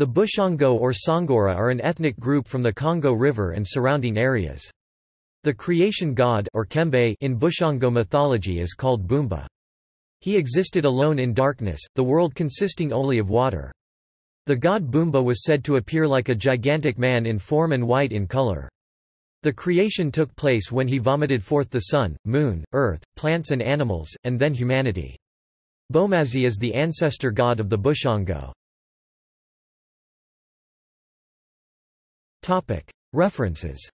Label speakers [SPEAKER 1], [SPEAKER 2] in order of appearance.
[SPEAKER 1] The Bushongo or Sangora are an ethnic group from the Congo River and surrounding areas. The creation god or Kembe in Bushongo mythology is called Bumba. He existed alone in darkness, the world consisting only of water. The god Bumba was said to appear like a gigantic man in form and white in color. The creation took place when he vomited forth the sun, moon, earth, plants and animals, and then humanity. Bomazi is the ancestor god of the Bushongo. References